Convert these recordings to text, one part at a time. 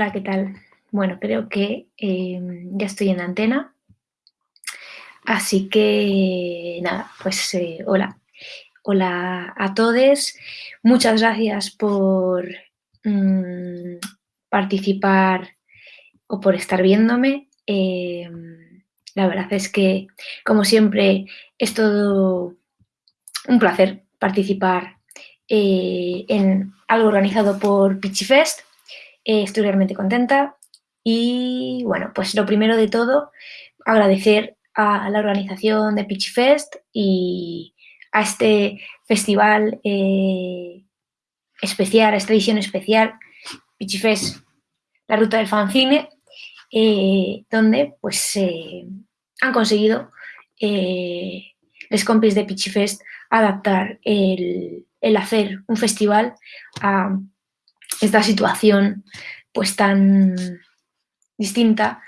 Hola, ¿qué tal? Bueno, creo que eh, ya estoy en antena. Así que nada, pues eh, hola. Hola a todos. Muchas gracias por mm, participar o por estar viéndome. Eh, la verdad es que, como siempre, es todo un placer participar en algo organizado por Pichifest eh, estoy realmente contenta y bueno, pues lo primero de todo, agradecer a la organización de Pitch Fest y a este festival eh, especial, a esta edición especial, Pitch Fest, la ruta del fanzine, eh, donde pues han conseguido los compis de Pitch Fest adaptar el, el hacer un festival a esta situación pues tan distinta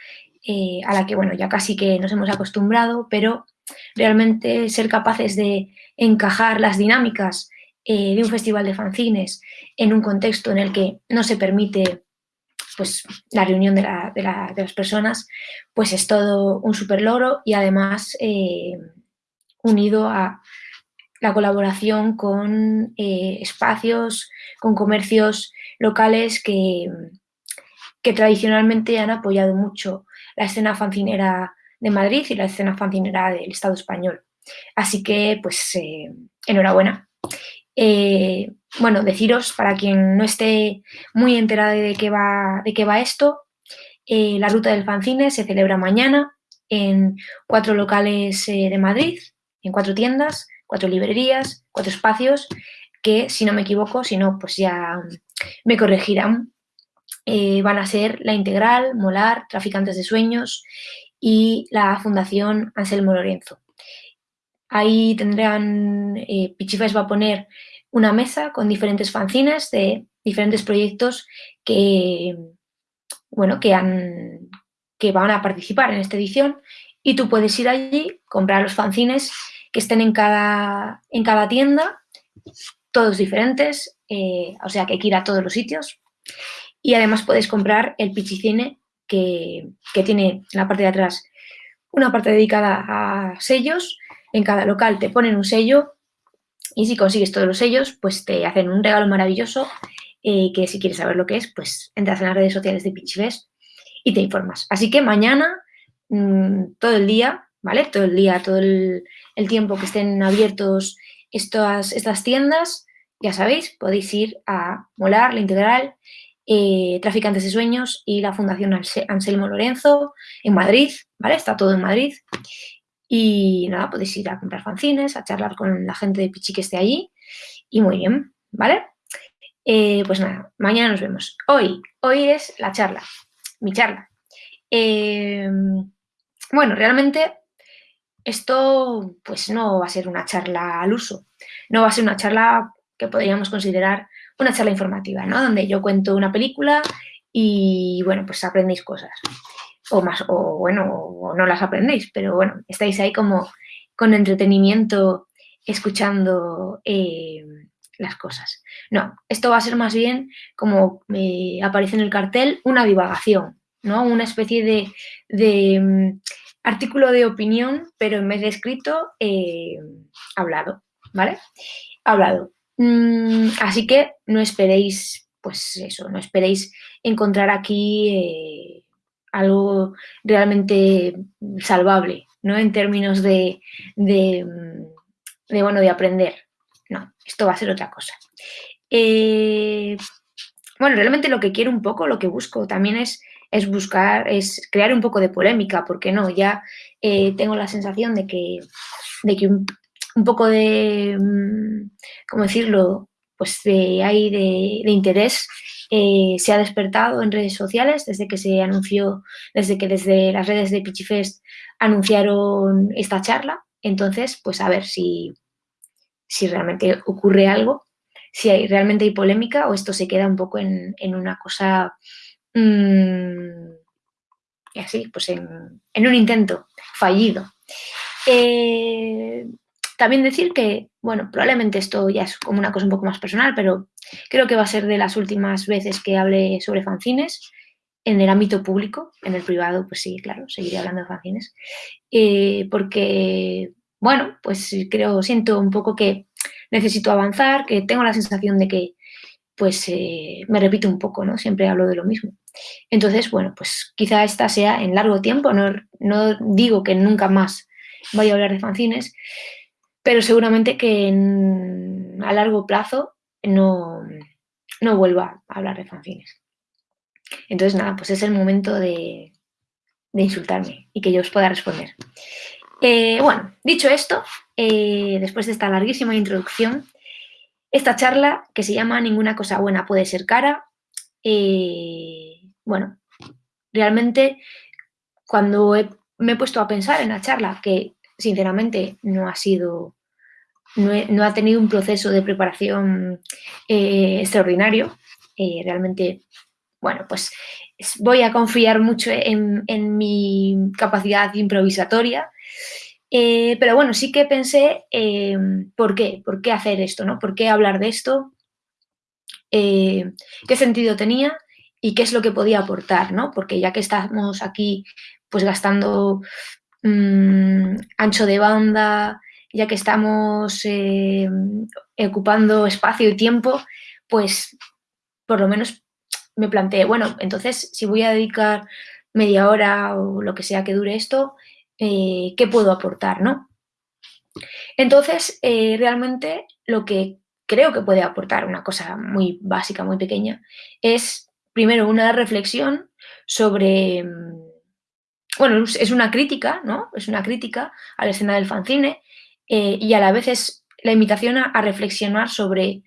eh, a la que, bueno, ya casi que nos hemos acostumbrado, pero realmente ser capaces de encajar las dinámicas eh, de un festival de fanzines en un contexto en el que no se permite pues, la reunión de, las personas, pues es todo un super logro y además eh, unido a la colaboración con espacios, con comercios locales que, tradicionalmente han apoyado mucho la escena fancinera de Madrid y la escena fancinera del Estado español. Así que, pues, eh, enhorabuena. Eh, bueno, deciros, para quien no esté muy enterado de qué va, de qué va esto, eh, la Ruta del Fanzine se celebra mañana en cuatro locales de Madrid, en cuatro tiendas, cuatro librerías, cuatro espacios, que, si no me equivoco, si no, pues ya me corregirán, eh, van a ser la Integral, Molar, Traficantes de Sueños y la Fundación Anselmo Lorenzo. Ahí tendrán, eh, Pichifes va a poner una mesa con diferentes fanzines de diferentes proyectos que, bueno, que, han, que van a participar en esta edición y tú puedes ir allí, comprar los fanzines que estén en cada, en cada tienda, todos diferentes, eh, o sea que hay que ir a todos los sitios. Y además puedes comprar el Pichicine, que, que tiene en la parte de atrás una parte dedicada a sellos. En cada local te ponen un sello y si consigues todos los sellos, pues te hacen un regalo maravilloso eh, que si quieres saber lo que es, pues entras en las redes sociales de Pichifest y te informas. Así que mañana, mm, todo el día, ¿vale? Todo el día, todo el, tiempo que estén abiertos estas, estas tiendas, ya sabéis, podéis ir a Molar, La Integral, eh, Traficantes de Sueños y la Fundación Anselmo Lorenzo en Madrid, ¿vale? Está todo en Madrid. Y nada, podéis ir a comprar fanzines, a charlar con la gente de Pichi que esté allí. Y muy bien, ¿vale? Eh, pues nada, mañana nos vemos. Hoy, hoy es la charla, mi charla. Eh, bueno, realmente esto pues no va a ser una charla al uso, no va a ser una charla que podríamos considerar una charla informativa, ¿no? Donde yo cuento una película y, bueno, pues aprendéis cosas. O más, o bueno, o no las aprendéis, pero bueno, estáis ahí como con entretenimiento escuchando eh, las cosas. No, esto va a ser más bien, como me aparece en el cartel, una divagación, ¿no? Una especie de, mm, artículo de opinión, pero en vez de escrito, eh, hablado, ¿vale? Hablado. Mm, así que no esperéis, pues eso, no esperéis encontrar aquí eh, algo realmente salvable, ¿no? En términos de, de, bueno, de aprender. No, esto va a ser otra cosa. Eh, bueno, realmente lo que quiero un poco, lo que busco también es, es buscar, es crear un poco de polémica, porque no, ya eh, tengo la sensación de que, de que un, un poco de, mm, ¿cómo decirlo? Pues de, hay de, interés eh, se ha despertado en redes sociales desde que se anunció, desde que desde las redes de Pichifest anunciaron esta charla. Entonces, pues a ver si, si realmente ocurre algo, si hay, realmente hay polémica o esto se queda un poco en, una cosa mmm, así, pues en, en, un intento fallido. Eh, también decir que, bueno, probablemente esto ya es como una cosa un poco más personal, pero creo que va a ser de las últimas veces que hable sobre fanzines. en el ámbito público, en el privado, pues sí, claro, seguiré hablando de fanzines, eh, porque, bueno, pues creo, siento un poco que necesito avanzar, que tengo la sensación de que, pues, eh, me repito un poco, ¿no? Siempre hablo de lo mismo. Entonces, bueno, pues quizá esta sea en largo tiempo, no, no digo que nunca más vaya a hablar de fanzines, pero seguramente que a largo plazo no, no vuelva a hablar de fanzines. Entonces, nada, pues es el momento de, insultarme y que yo os pueda responder. Eh, bueno, dicho esto, eh, después de esta larguísima introducción, esta charla que se llama Ninguna cosa buena puede ser cara, eh, bueno, realmente cuando me he puesto a pensar en la charla, que sinceramente no ha sido, no, ha tenido un proceso de preparación extraordinario, realmente bueno, pues voy a confiar mucho en, mi capacidad improvisatoria. Eh, pero bueno, sí que pensé, eh, ¿por qué? ¿Por qué hacer esto? ¿no? ¿Por qué hablar de esto? Eh, ¿Qué sentido tenía? ¿Y qué es lo que podía aportar? ¿no? Porque ya que estamos aquí pues gastando mm, ancho de banda, ya que estamos ocupando espacio y tiempo, pues por lo menos me planteé, bueno, entonces si voy a dedicar media hora o lo que sea que dure esto, eh, ¿qué puedo aportar, no? Entonces, eh, realmente lo que creo que puede aportar, una cosa muy básica, muy pequeña, es primero una reflexión sobre, mm, bueno, es una crítica, ¿no? Es una crítica a la escena del fanzine eh, y a la vez es la invitación a, reflexionar sobre,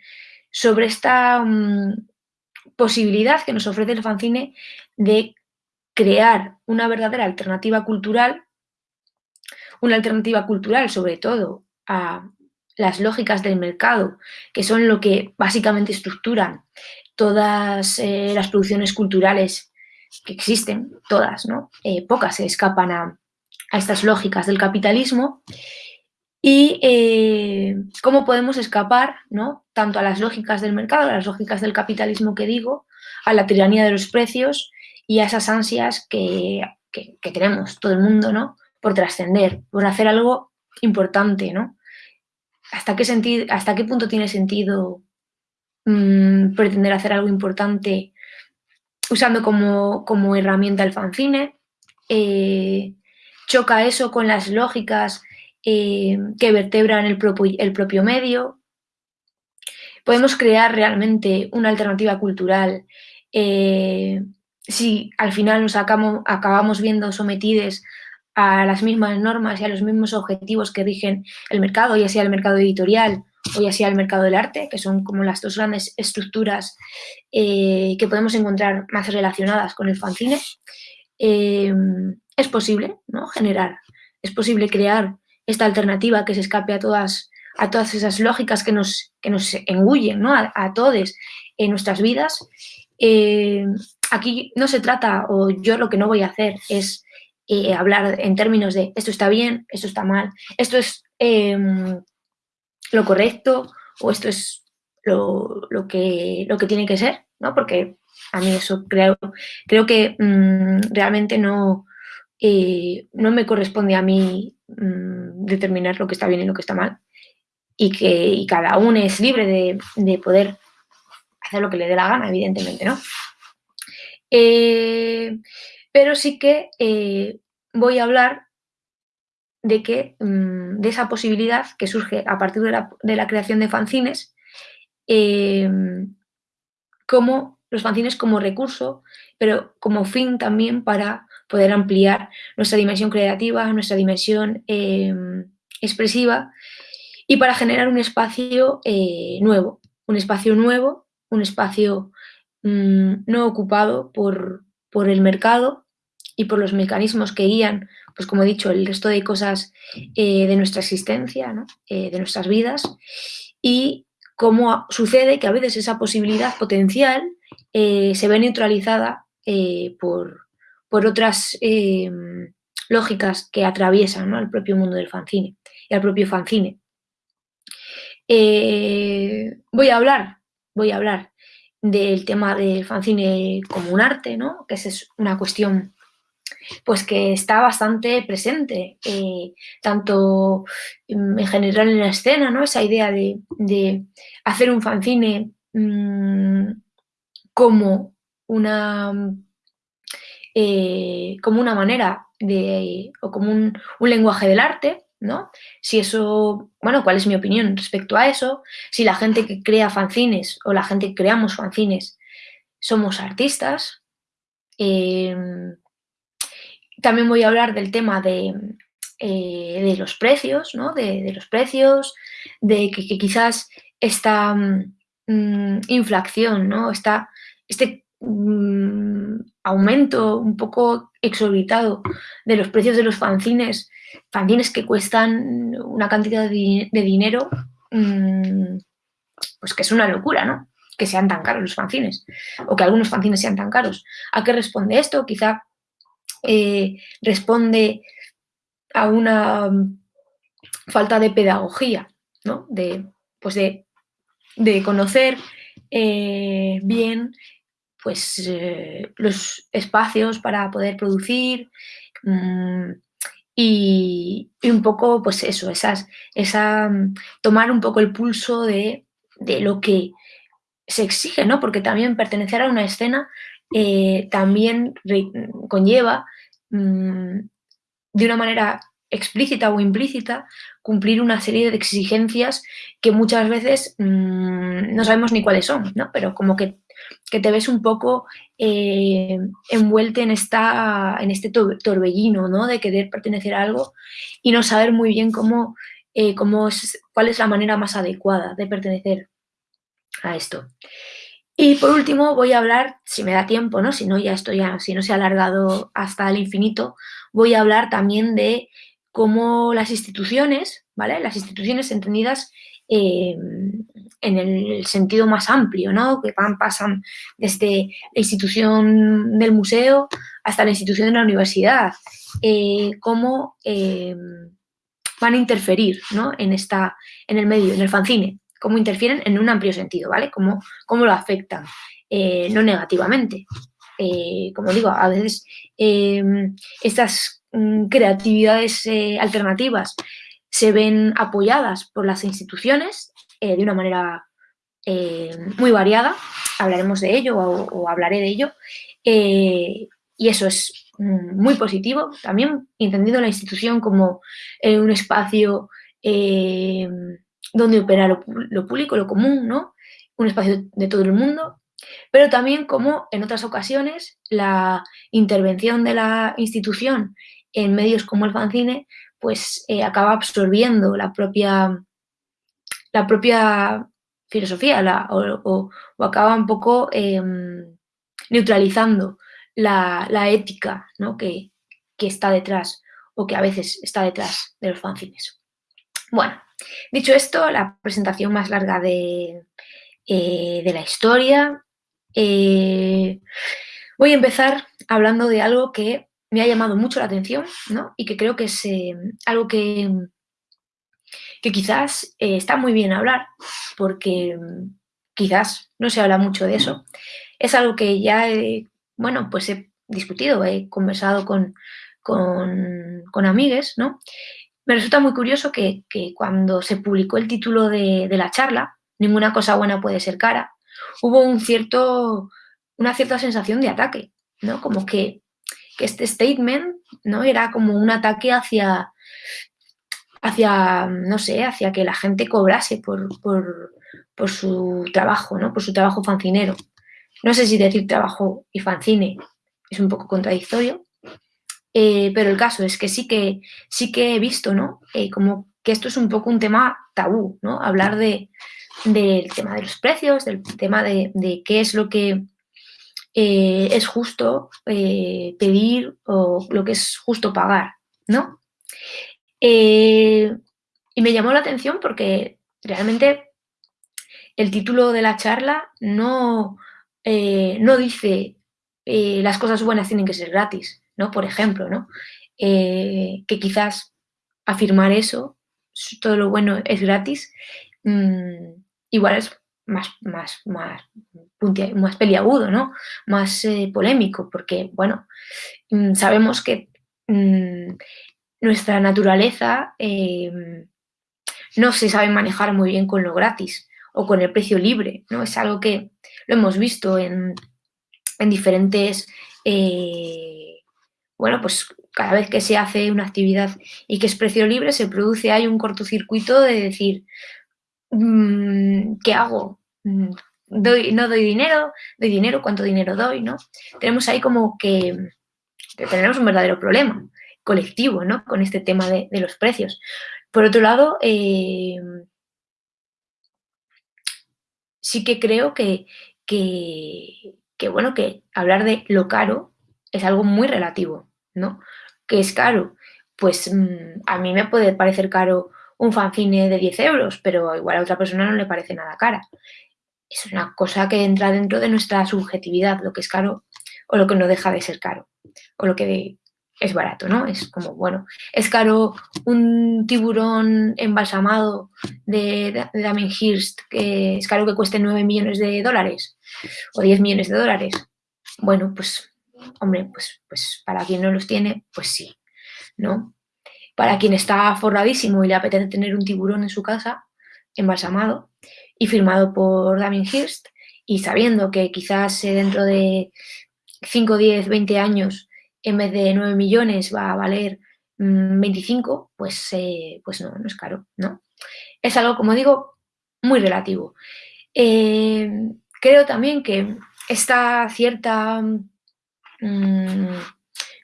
sobre esta... Mm, posibilidad que nos ofrece el fanzine de crear una verdadera alternativa cultural, una alternativa cultural sobre todo a las lógicas del mercado, que son lo que básicamente estructuran todas eh, las producciones culturales que existen, todas, ¿no? Eh, pocas se escapan a, a estas lógicas del capitalismo y eh, cómo podemos escapar, ¿no? tanto a las lógicas del mercado, a las lógicas del capitalismo que digo, a la tiranía de los precios y a esas ansias que, tenemos todo el mundo, ¿no? Por trascender, por hacer algo importante, ¿no? ¿Hasta qué, sentido, hasta qué punto tiene sentido mm, pretender hacer algo importante usando como, herramienta el fanzine? Eh, ¿Choca eso con las lógicas eh, que vertebran el propio, el propio medio. Podemos crear realmente una alternativa cultural eh, si al final nos acabamos, viendo sometidos a las mismas normas y a los mismos objetivos que rigen el mercado, ya sea el mercado editorial o ya sea el mercado del arte, que son como las dos grandes estructuras eh, que podemos encontrar más relacionadas con el fanzine, es posible ¿no? generar, es posible crear esta alternativa que se escape a todas, a todas esas lógicas que nos, que nos engullen, ¿no? a, todos en nuestras vidas. Eh, aquí no se trata, o yo lo que no voy a hacer es eh, hablar en términos de esto está bien, esto está mal, esto es lo correcto o esto es lo, que, lo que tiene que ser, ¿no? Porque a mí eso creo, creo que mm, realmente no, eh, no me corresponde a mí Mm, determinar lo que está bien y lo que está mal. Y que cada uno es libre de, poder hacer lo que le dé la gana, evidentemente, ¿no? Eh, pero sí que eh, voy a hablar de que mm, de esa posibilidad que surge a partir de la, creación de fanzines, eh, como los fanzines como recurso, pero como fin también para poder ampliar nuestra dimensión creativa, nuestra dimensión em, expresiva y para generar un espacio eh, nuevo, un espacio nuevo, un espacio mm, no ocupado por, el mercado y por los mecanismos que guían, pues como he dicho, el resto de cosas eh, de nuestra existencia, eh, de nuestras vidas, y cómo sucede que a veces esa posibilidad potencial se ve neutralizada por, por otras eh, lógicas que atraviesan al propio mundo del fanzine y al propio fanzine. Eh, voy a hablar, voy a hablar del tema del fanzine como un arte, ¿no? que es una cuestión pues que está bastante presente, eh, tanto en general en la escena, ¿no? esa idea de, hacer un fanzine mm, como, una, eh, como una manera de, o como un, un lenguaje del arte, ¿no? Si eso, bueno, ¿cuál es mi opinión respecto a eso? Si la gente que crea fanzines o la gente que creamos fanzines somos artistas. Em, también voy a hablar del tema de, eh, los precios, ¿no? De, los precios, de que, quizás esta mm, inflación, ¿no? Esta, este mm, aumento un poco exorbitado de los precios de los fanzines fanzines que cuestan una cantidad de, dinero, mm, pues que es una locura, ¿no? Que sean tan caros los fanzines, o que algunos fanzines sean tan caros. ¿A qué responde esto? Quizá eh, responde a una falta de pedagogía, ¿no? De, pues de, conocer eh, bien pues, eh, los espacios para poder producir, mm, y, un poco, pues eso, esas, esa, mm, tomar un poco el pulso de, lo que se exige, ¿no? Porque también pertenecer a una escena también conlleva mm, de una manera explícita o implícita cumplir una serie de exigencias que muchas veces mm, no sabemos ni cuáles son, ¿no? Pero como que que te ves un poco eh, envuelto en, esta, en este torbellino, ¿no? De querer pertenecer a algo y no saber muy bien cómo, eh, cómo es, cuál es la manera más adecuada de pertenecer a esto. Y por último voy a hablar, si me da tiempo, ¿no? Si no, ya estoy, si no se ha alargado hasta el infinito, voy a hablar también de cómo las instituciones, ¿vale? Las instituciones entendidas eh, en el sentido más amplio, ¿no? que van, pasan desde la institución del museo hasta la institución de la universidad, eh, cómo eh, van a interferir ¿no? en, esta, en el medio, en el fanzine, cómo interfieren en un amplio sentido, ¿vale? Cómo, cómo lo afectan, no negativamente. como digo, a veces estas mm, creatividades alternativas se ven apoyadas por las instituciones eh, de una manera eh, muy variada, hablaremos de ello o, hablaré de ello, eh, y eso es mm, muy positivo, también entendido la institución como un espacio donde opera lo, público, lo común, ¿no? un espacio de todo el mundo, pero también como en otras ocasiones la intervención de la institución en medios como el fanzine pues eh, acaba absorbiendo la propia, la propia filosofía o, acaba un poco em, neutralizando la, ética que, está detrás o que a veces está detrás de los fanzines. Bueno, dicho esto, la presentación más larga de, eh, la historia, eh, voy a empezar hablando de algo que me ha llamado mucho la atención ¿no? y que creo que es eh, algo que, que quizás está muy bien hablar, porque quizás no se habla mucho de eso. Es algo que ya, he, bueno, pues he discutido, he conversado con, con, con amigues, ¿no? Me resulta muy curioso que, cuando se publicó el título de, la charla, Ninguna cosa buena puede ser cara, hubo un cierto, una cierta sensación de ataque, ¿no? Como que este statement ¿no? era como un ataque hacia, hacia, no sé, hacia que la gente cobrase por, su trabajo, ¿no? por su trabajo fancinero. No sé si decir trabajo y fanzine es un poco contradictorio, eh, pero el caso es que sí que, sí que he visto ¿no? Eh, como que esto es un poco un tema tabú, ¿no? hablar de, del tema de los precios, del tema de, de qué es lo que eh, es justo pedir o lo que es justo pagar, ¿no? Y me llamó la atención porque realmente el título de la charla no, no dice las cosas buenas tienen que ser gratis, ¿no? Por ejemplo, ¿no? que quizás afirmar eso, todo lo bueno es gratis, mm, igual es más, más, más, más peliagudo, ¿no? Más eh, polémico, porque, bueno, mm, sabemos que mm, nuestra naturaleza em, no se sabe manejar muy bien con lo gratis o con el precio libre, ¿no? Es algo que lo hemos visto en, en diferentes, eh, bueno, pues cada vez que se hace una actividad y que es precio libre, se produce hay un cortocircuito de decir, mm, ¿qué hago? Mm, doy, no doy dinero, doy dinero, ¿cuánto dinero doy? ¿no? Tenemos ahí como que, tenemos un verdadero problema colectivo ¿no? con este tema de, los precios. Por otro lado, eh, sí que creo que, que, bueno, que hablar de lo caro es algo muy relativo, ¿no? que es caro? Pues mm, a mí me puede parecer caro un fanzine de 10 euros, pero igual a otra persona no le parece nada cara. Es una cosa que entra dentro de nuestra subjetividad, lo que es caro o lo que no deja de ser caro, o lo que es barato, ¿no? Es como, bueno, es caro un tiburón embalsamado de, Damien Hirst, que es caro que cueste 9 millones de dólares o 10 millones de dólares. Bueno, pues Hombre, pues, pues para quien no los tiene, pues sí, ¿no? Para quien está forradísimo y le apetece tener un tiburón en su casa, embalsamado y firmado por Damien Hirst, y sabiendo que quizás eh, dentro de 5, 10, 20 años, en vez de 9 millones va a valer 25, mm, pues, eh, pues no, no es caro, ¿no? Es algo, como digo, muy relativo. Eh, creo también que esta cierta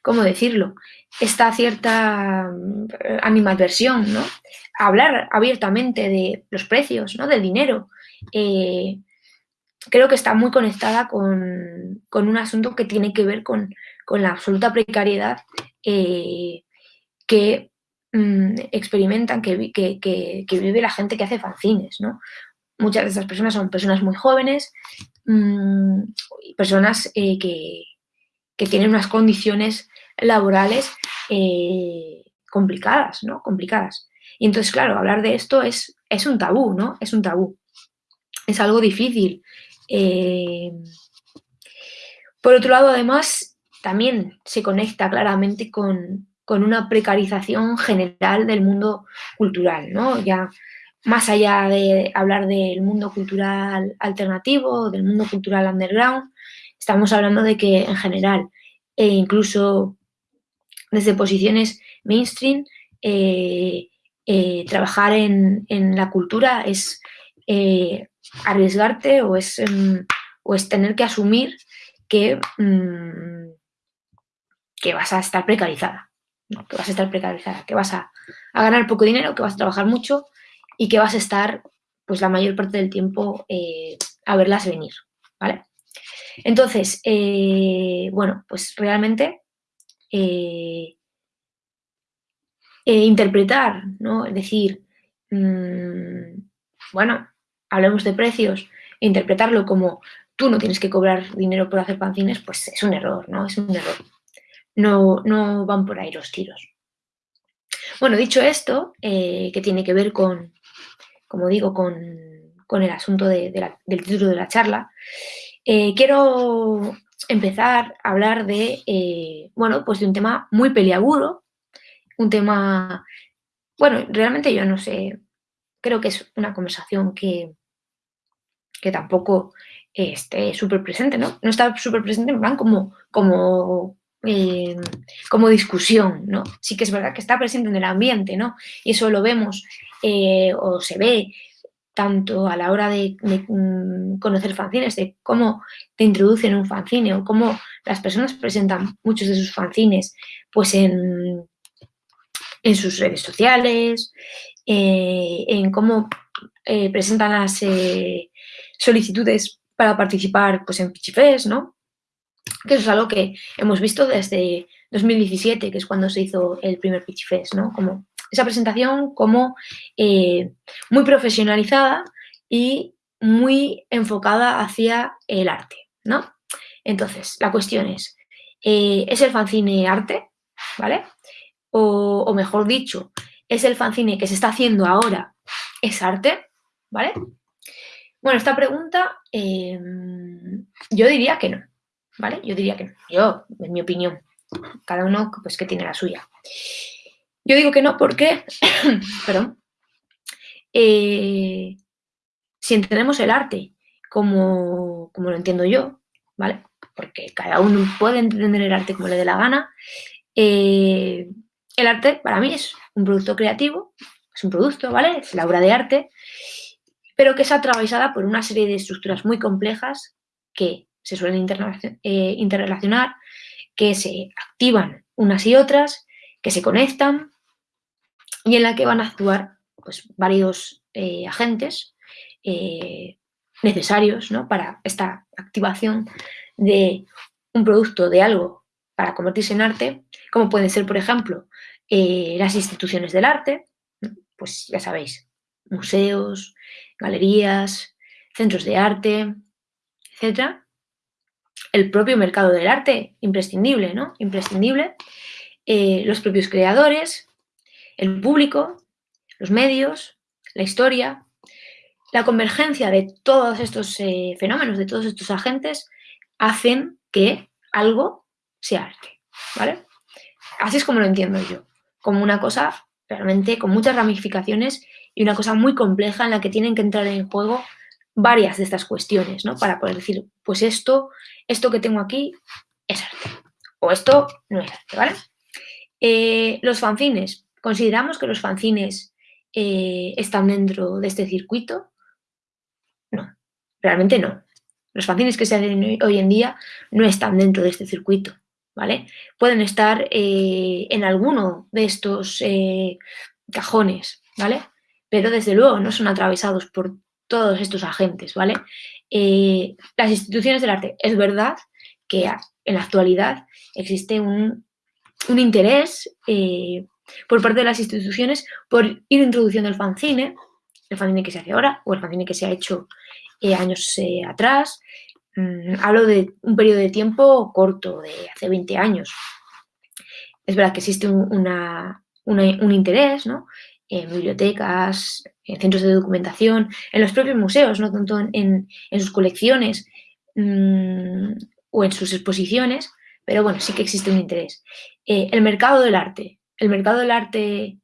¿cómo decirlo? Esta cierta mm, animadversión, ¿no? Hablar abiertamente de los precios, ¿no? Del dinero. Eh, creo que está muy conectada con, un asunto que tiene que ver con, la absoluta precariedad eh, que mm, experimentan, que, vive la gente que hace fanzines, ¿no? Muchas de esas personas son personas muy jóvenes, personas eh, que, que tienen unas condiciones laborales eh, complicadas, ¿no? Complicadas. Y entonces, claro, hablar de esto es, es un tabú, ¿no? Es un tabú. Es algo difícil. Eh, por otro lado, además, también se conecta claramente con, una precarización general del mundo cultural, ¿no? Ya más allá de hablar del mundo cultural alternativo, del mundo cultural underground, Estamos hablando de que en general, e incluso desde posiciones mainstream, eh, eh, trabajar en, la cultura es eh, arriesgarte o es, em, o es tener que asumir que, mm, que vas a estar precarizada, que vas a estar precarizada, que vas a, a, ganar poco dinero, que vas a trabajar mucho y que vas a estar pues la mayor parte del tiempo a verlas venir, ¿vale? Entonces, eh, bueno, pues realmente eh, eh, interpretar, ¿no? Es decir, mm, bueno, hablemos de precios, interpretarlo como tú no tienes que cobrar dinero por hacer pancines, pues es un error, ¿no? Es un error. No, no van por ahí los tiros. Bueno, dicho esto, que tiene que ver con, como digo, con, el asunto del título de la charla, eh, quiero empezar a hablar de, eh, bueno, pues de un tema muy peliagudo, un tema, bueno, realmente yo no sé, creo que es una conversación que, que tampoco esté súper presente, ¿no? No está súper presente en plan como, como, eh, como discusión, ¿no? Sí que es verdad que está presente en el ambiente, ¿no? Y eso lo vemos o se ve tanto a la hora de, mm, conocer fanzines, de cómo te introducen un fanzine o cómo las personas presentan muchos de sus fanzines pues en, en sus redes sociales, eh, en cómo eh, presentan las eh, solicitudes para participar pues, en Pichifest, ¿no? Que eso es algo que hemos visto desde 2017, que es cuando se hizo el primer Pichifest, ¿no? Como esa presentación como eh, muy profesionalizada y muy enfocada hacia el arte, ¿no? Entonces, la cuestión es, eh, ¿es el fanzine arte? ¿Vale? O, mejor dicho, ¿es el fanzine que se está haciendo ahora es arte? ¿Vale? Bueno, esta pregunta em, yo diría que no, ¿vale? Yo diría que no. Yo, en mi opinión, cada uno pues que tiene la suya. Yo digo que no porque, perdón, eh, si entendemos el arte como, como lo entiendo yo, ¿vale? Porque cada uno puede entender el arte como le dé la gana. Eh, el arte para mí es un producto creativo, es un producto, ¿vale? Es la obra de arte, pero que es atravesada por una serie de estructuras muy complejas que se suelen eh, interrelacionar, que se activan unas y otras, que se conectan y en la que van a actuar pues, varios eh, agentes eh, necesarios ¿no? para esta activación de un producto, de algo, para convertirse en arte, como pueden ser, por ejemplo, eh, las instituciones del arte, pues ya sabéis, museos, galerías, centros de arte, etc. El propio mercado del arte, imprescindible, ¿no? Imprescindible. los propios creadores, el público, los medios, la historia, la convergencia de todos estos eh, fenómenos, de todos estos agentes, hacen que algo sea arte, ¿vale? Así es como lo entiendo yo, como una cosa realmente con muchas ramificaciones y una cosa muy compleja en la que tienen que entrar en juego varias de estas cuestiones, ¿no? Para poder decir, pues esto, esto que tengo aquí es arte, o esto no es arte, ¿vale? Eh, los fanzines. ¿Consideramos que los fanzines eh, están dentro de este circuito? No, realmente no. Los fanzines que se hacen hoy en día no están dentro de este circuito, ¿vale? Pueden estar eh, en alguno de estos eh, cajones, ¿vale? Pero desde luego no son atravesados por todos estos agentes, ¿vale? Las instituciones del arte, es verdad que en la actualidad existe un, un interés por parte de las instituciones por ir introduciendo el fanzine, el fanzine que se hace ahora o el fanzine que se ha hecho eh, años eh, atrás. Mm, hablo de un periodo de tiempo corto, de hace 20 años. Es verdad que existe un, interés ¿no? en bibliotecas, en centros de documentación, en los propios museos, no tanto en, sus colecciones mm, o en sus exposiciones, pero bueno, sí que existe un interés. Eh, el mercado del arte. ¿El mercado del arte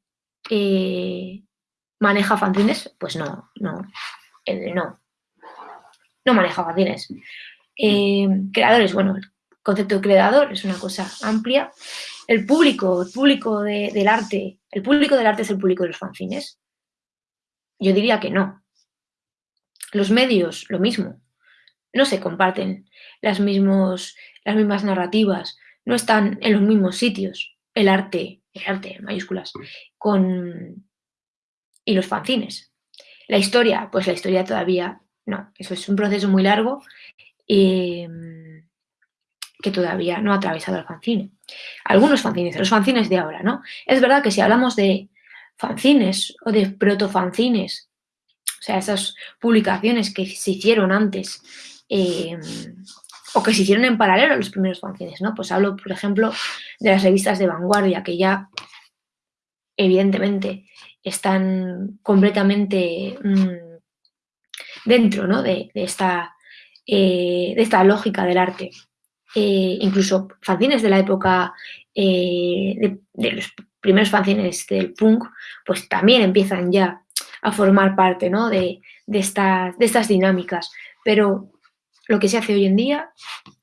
maneja fanzines? Pues no, no, no no maneja fanzines. Eh, creadores, bueno, el concepto de creador es una cosa amplia. El público, el público del arte, ¿el público del arte es el público de los fanzines? Yo diría que no. Los medios, lo mismo. No se comparten las, mismos, las mismas narrativas, no están en los mismos sitios. El arte, mayúsculas, con... y los fanzines. La historia, pues la historia todavía no, eso es un proceso muy largo em, que todavía no ha atravesado el fanzine. Algunos fanzines, los fanzines de ahora, ¿no? Es verdad que si hablamos de fanzines o de protofanzines, o sea, esas publicaciones que se hicieron antes em, o que se hicieron en paralelo los primeros fanzines, ¿no? Pues hablo, por ejemplo, de las revistas de vanguardia que ya, evidentemente, están completamente... Mm, dentro de, esta, eh, de esta lógica del arte. Eh, incluso fanzines de la época eh, de, los primeros fanzines del punk, pues también empiezan ya a formar parte de, de, estas dinámicas. Pero lo que se hace hoy en día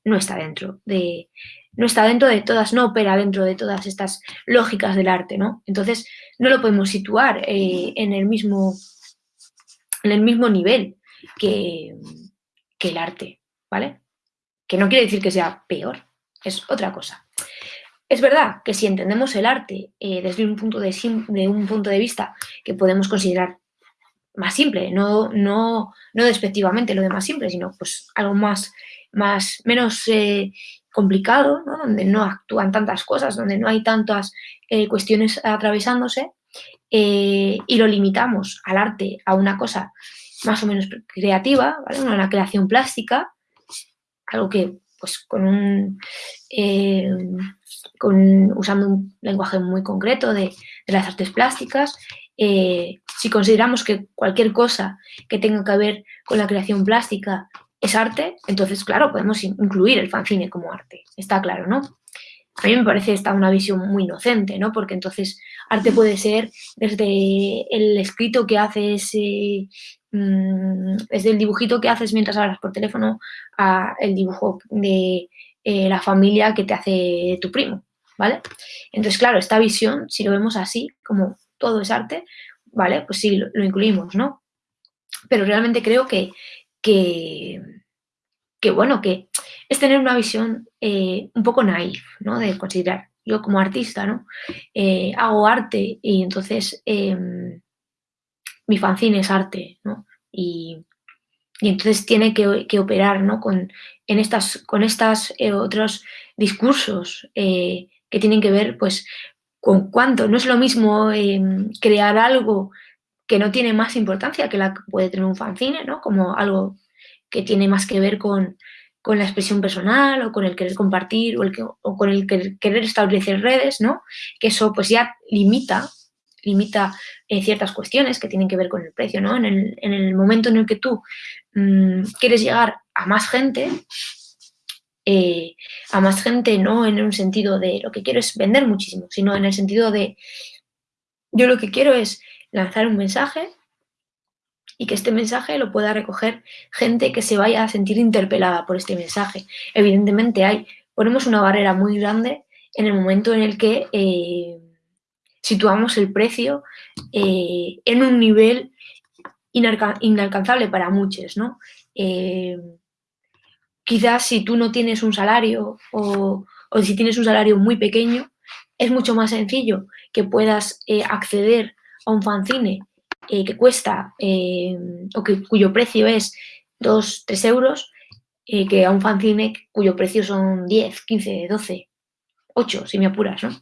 no está dentro de, no está dentro de todas, no opera dentro de todas estas lógicas del arte, ¿no? Entonces, no lo podemos situar en, el mismo, en el mismo nivel que, el arte, ¿vale? Que no quiere decir que sea peor, es otra cosa. Es verdad que si entendemos el arte eh, desde un punto de, un punto de vista que podemos considerar más simple, no, no, no despectivamente lo de más simple, sino pues algo más, más menos eh, complicado, donde no actúan tantas cosas, donde no hay tantas eh, cuestiones atravesándose, y lo limitamos al arte a una cosa más o menos creativa, ¿vale? Una creación plástica, algo que pues con un eh, con, usando un lenguaje muy concreto de, las artes plásticas, eh, si consideramos que cualquier cosa que tenga que ver con la creación plástica es arte, entonces, claro, podemos incluir el fanzine como arte, está claro, ¿no? A mí me parece esta una visión muy inocente, ¿no? Porque entonces arte puede ser desde el escrito que haces, eh, mm, desde el dibujito que haces mientras hablas por teléfono a el dibujo de eh, la familia que te hace tu primo, ¿vale? Entonces, claro, esta visión, si lo vemos así, como todo es arte, ¿vale? Pues sí, lo, incluimos, ¿no? Pero realmente creo que, que, que bueno, que es tener una visión eh, un poco naif, ¿no? De considerar, yo como artista, ¿no? Eh, hago arte y entonces em, mi fanzine es arte, ¿no? Y, entonces tiene que, operar, ¿no? Con, en estas, con estas eh, otros discursos que tienen que ver, pues, con cuánto. No es lo mismo em, crear algo que no tiene más importancia que la que puede tener un fanzine, ¿no? Como algo que tiene más que ver con, con la expresión personal o con el querer compartir o, el que, o con el querer establecer redes, ¿no? Que eso pues ya limita, limita eh, ciertas cuestiones que tienen que ver con el precio, ¿no? En el, momento en el que tú mm, quieres llegar a más gente, eh, a más gente no en un sentido de lo que quiero es vender muchísimo, sino en el sentido de yo lo que quiero es lanzar un mensaje y que este mensaje lo pueda recoger gente que se vaya a sentir interpelada por este mensaje. Evidentemente hay, ponemos una barrera muy grande en el momento en el que eh, situamos el precio eh, en un nivel inalcanzable para muchos, ¿no? Quizás si tú no tienes un salario o, o, si tienes un salario muy pequeño, es mucho más sencillo que puedas acceder a un fanzine eh, que cuesta eh, o que, cuyo precio es 2, 3 euros, eh, que a un fanzine cuyo precio son 10, 15, 12, 8, si me apuras, ¿no?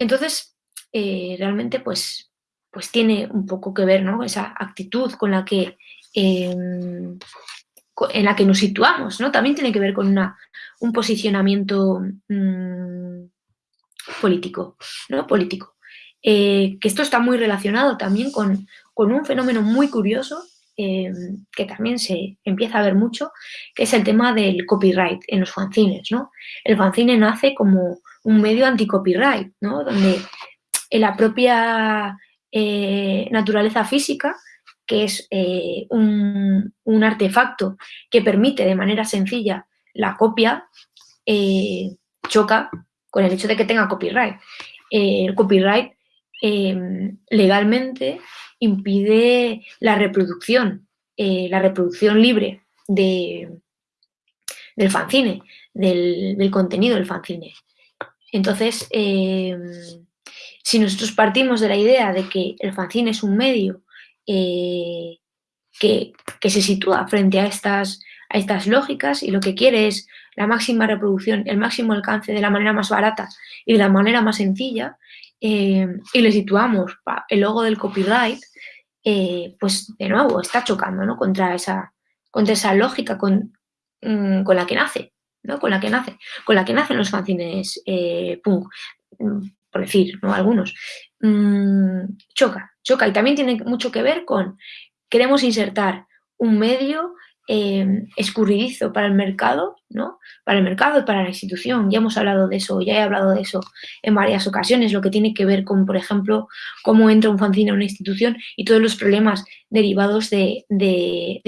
entonces, realmente, pues, pues tiene un poco que ver, ¿no? Esa actitud con la que en la que nos situamos, ¿no? También tiene que ver con una, un posicionamiento mm, político, ¿no? Político. Eh, que esto está muy relacionado también con, un fenómeno muy curioso eh, que también se empieza a ver mucho, que es el tema del copyright en los fanzines, ¿no? El fanzine nace como un medio anti-copyright, ¿no? Donde en la propia eh, naturaleza física, que es un, un, artefacto que permite de manera sencilla la copia, choca con el hecho de que tenga copyright. el copyright Em, legalmente impide la reproducción, eh, la reproducción libre de, del fanzine, del, contenido del fanzine. Entonces, em, si nosotros partimos de la idea de que el fanzine es un medio eh, que, se sitúa frente a estas, a estas lógicas y lo que quiere es la máxima reproducción, el máximo alcance de la manera más barata y de la manera más sencilla, eh, y le situamos el logo del copyright, eh, pues de nuevo está chocando ¿no? contra, esa, contra esa lógica con, mm, con la que nace, ¿no? con la que nace, con la que nacen los fanzines punk, por decir, ¿no? algunos. Mm, choca, choca y también tiene mucho que ver con queremos insertar un medio Em, escurridizo para el mercado, ¿no? Para el mercado y para la institución. Ya hemos hablado de eso, ya he hablado de eso en varias ocasiones, lo que tiene que ver con, por ejemplo, cómo entra un fanzine a una institución y todos los problemas derivados de,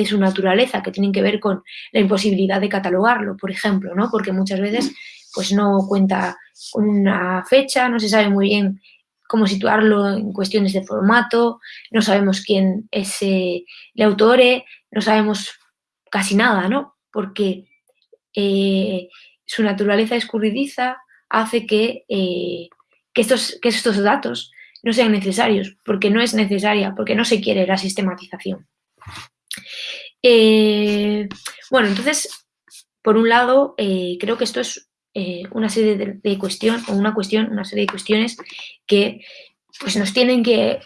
su naturaleza, que tienen que ver con la imposibilidad de catalogarlo, por ejemplo, ¿no? Porque muchas veces pues no cuenta con una fecha, no se sabe muy bien cómo situarlo en cuestiones de formato, no sabemos quién es el autor, no sabemos casi nada, ¿no? Porque eh, su naturaleza escurridiza hace que, eh, que, estos, que estos datos no sean necesarios, porque no es necesaria, porque no se quiere la sistematización. Eh, bueno, entonces, por un lado, creo que esto es una serie de, cuestiones, o una cuestión, una serie de cuestiones que pues, nos tienen que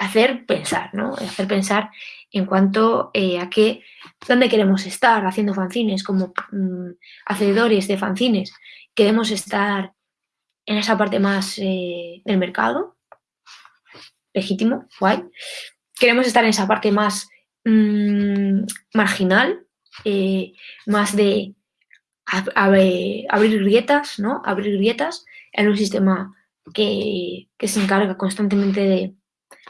hacer pensar, ¿no? Hacer pensar en cuanto eh, a qué, dónde queremos estar haciendo fanzines, como mm, hacedores de fanzines, queremos estar en esa parte más eh, del mercado, legítimo, guay. Queremos estar en esa parte más mm, marginal, eh, más de abrir grietas, ¿no? Abrir grietas en un sistema que, se encarga constantemente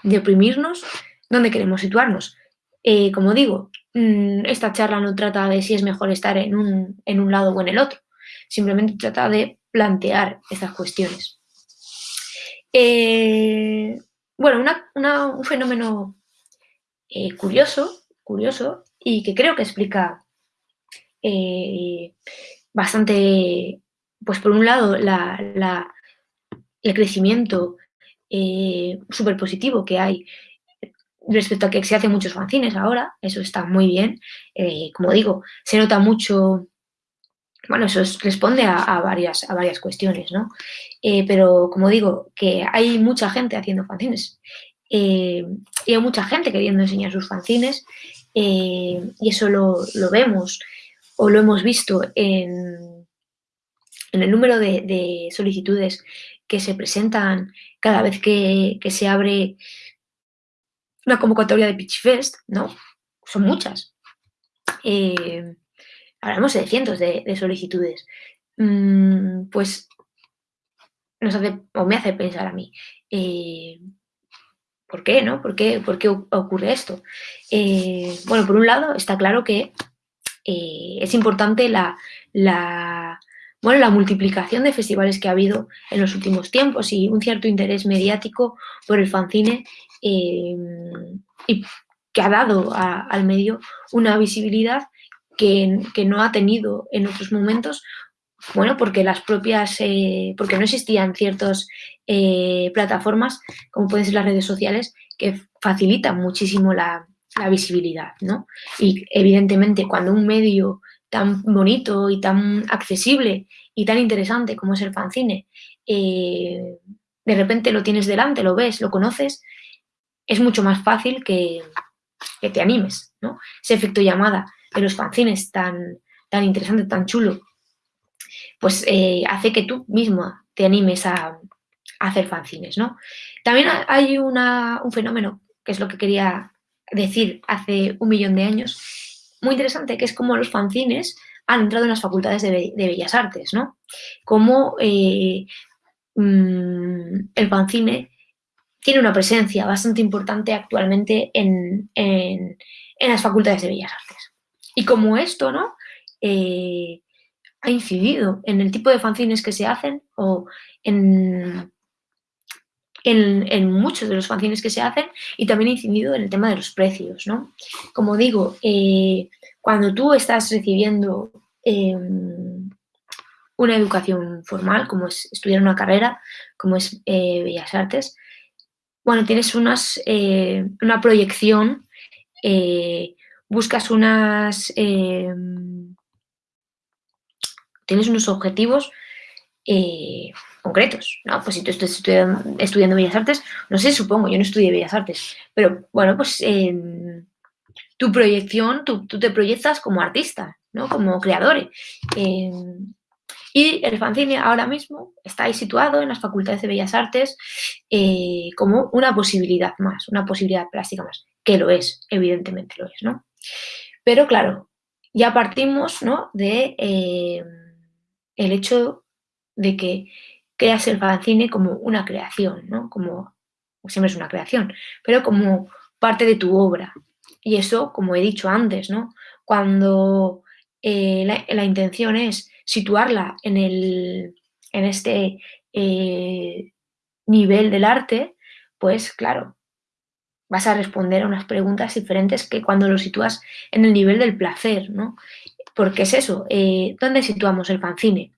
de, oprimirnos, ¿dónde queremos situarnos? Eh, como digo, mm, esta charla no trata de si es mejor estar en un, en un lado o en el otro, simplemente trata de plantear estas cuestiones. Eh, bueno, un fenómeno curioso, curioso y que creo que explica eh, bastante, pues por un lado, el crecimiento súper positivo que hay respecto a que se hacen muchos fanzines ahora, eso está muy bien. como digo, se nota mucho bueno, eso responde a, varias, a varias cuestiones, ¿no? Eh, pero como digo, que hay mucha gente haciendo fanzines eh, y hay mucha gente queriendo enseñar sus fanzines eh, y eso lo, vemos o lo hemos visto en, en el número de, solicitudes que se presentan cada vez que, se abre una convocatoria de Pitch Fest, ¿no? Son muchas hablamos de cientos de, solicitudes, mm, pues nos hace, o me hace pensar a mí, eh, ¿por qué, no? ¿Por qué, por qué ocurre esto? Eh, bueno, por un lado, está claro que eh, es importante la, bueno, la multiplicación de festivales que ha habido en los últimos tiempos y un cierto interés mediático por el fanzine y que ha dado al medio una visibilidad que, no ha tenido en otros momentos, bueno, porque las propias, eh, porque no existían ciertas eh, plataformas, como pueden ser las redes sociales, que facilitan muchísimo la, visibilidad, ¿no? Y evidentemente cuando un medio tan bonito y tan accesible y tan interesante como es el fanzine, eh, de repente lo tienes delante, lo ves, lo conoces, es mucho más fácil que, que te animes, ¿no? Ese efecto llamada de los fanzines tan, tan interesante, tan chulo, pues eh, hace que tú mismo te animes a, hacer fanzines, ¿no? También hay un fenómeno, que es lo que quería decir hace un millón de años, muy interesante, que es como los fanzines han entrado en las facultades de, Bellas Artes, ¿no? Como eh, mm, el fanzine tiene una presencia bastante importante actualmente en, en las facultades de Bellas Artes. Y como esto, ¿no? Eh, ha incidido en el tipo de fanzines que se hacen o en, en, muchos de los fanzines que se hacen y también ha incidido en el tema de los precios, ¿no? Como digo, eh, cuando tú estás recibiendo em, una educación formal, como es estudiar una carrera, como es eh, Bellas Artes, bueno, tienes unas, una proyección buscas unas... Em, tienes unos objetivos eh, concretos, ¿no? Pues si tú estás estudiando, Bellas Artes, no sé, supongo, yo no estudié Bellas Artes, pero bueno, pues em, tu proyección, tú, te proyectas como artista, ¿no? Como creador. Em, y el fanzine ahora mismo está ahí situado en las facultades de Bellas Artes eh, como una posibilidad más, una posibilidad plástica más, que lo es, evidentemente lo es, ¿no? Pero claro, ya partimos ¿no? de eh, el hecho de que creas el fanzine como una creación, ¿no? Como siempre es una creación, pero como parte de tu obra. Y eso, como he dicho antes, ¿no? Cuando eh, la, intención es situarla en, el, en este eh, nivel del arte, pues claro, vas a responder a unas preguntas diferentes que cuando lo sitúas en el nivel del placer, ¿no? Porque es eso, eh, ¿dónde situamos el fanzine?